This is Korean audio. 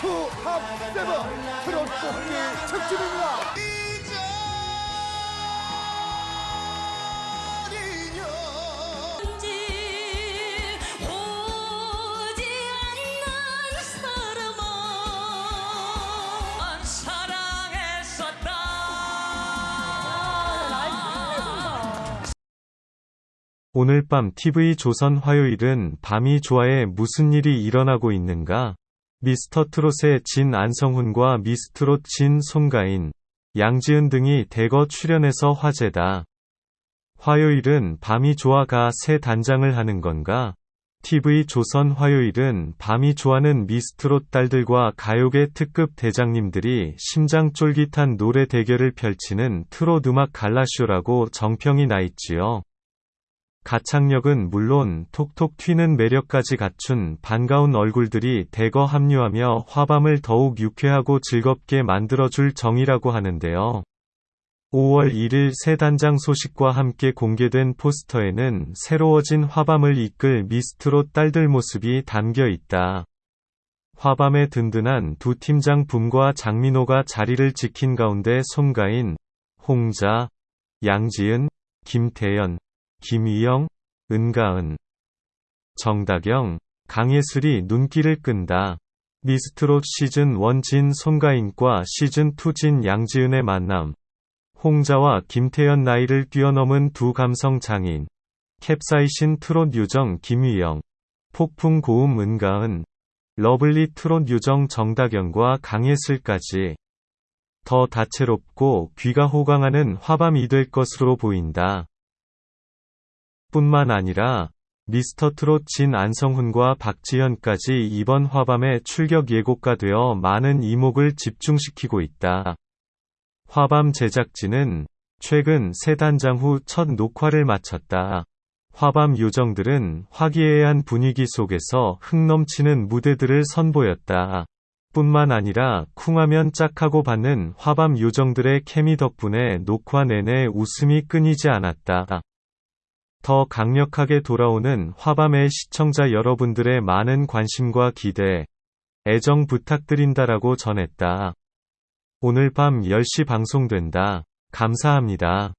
투합 세븐 트롯 뽑기 특집입니다. 오늘 밤 TV 조선 화요일은 밤이 좋아에 무슨 일이 일어나고 있는가? 미스터 트롯의 진 안성훈과 미스트롯 진 송가인, 양지은 등이 대거 출연해서 화제다. 화요일은 밤이 좋아가 새 단장을 하는 건가? TV 조선 화요일은 밤이 좋아하는 미스트롯 딸들과 가요계 특급 대장님들이 심장 쫄깃한 노래 대결을 펼치는 트롯 음악 갈라쇼라고 정평이 나 있지요. 가창력은 물론 톡톡 튀는 매력까지 갖춘 반가운 얼굴들이 대거 합류하며 화밤을 더욱 유쾌하고 즐겁게 만들어줄 정이라고 하는데요. 5월 1일 새 단장 소식과 함께 공개된 포스터에는 새로워진 화밤을 이끌 미스트롯 딸들 모습이 담겨 있다. 화밤의 든든한 두 팀장 붐과 장민호가 자리를 지킨 가운데 송가인, 홍자, 양지은, 김태연, 김희영, 은가은, 정다경, 강예슬이 눈길을 끈다. 미스트롯 시즌 1진 송가인과 시즌 2 진 양지은의 만남. 홍자와 김태연 나이를 뛰어넘은 두 감성 장인. 캡사이신 트롯 유정 김희영. 폭풍 고음 은가은. lovely 트롯 유정 정다경과 강예슬까지. 더 다채롭고 귀가 호강하는 화밤이 될 것으로 보인다. 뿐만 아니라 미스터 트롯 진 안성훈과 박지현까지 이번 화밤에 출격 예고가 되어 많은 이목을 집중시키고 있다. 화밤 제작진은 최근 새 단장 후 첫 녹화를 마쳤다. 화밤 요정들은 화기애애한 분위기 속에서 흥넘치는 무대들을 선보였다. 뿐만 아니라 쿵하면 짝하고 받는 화밤 요정들의 케미 덕분에 녹화 내내 웃음이 끊이지 않았다. 더 강력하게 돌아오는 화밤의 시청자 여러분들의 많은 관심과 기대, 애정 부탁드린다라고 전했다. 오늘 밤 10시 방송된다. 감사합니다.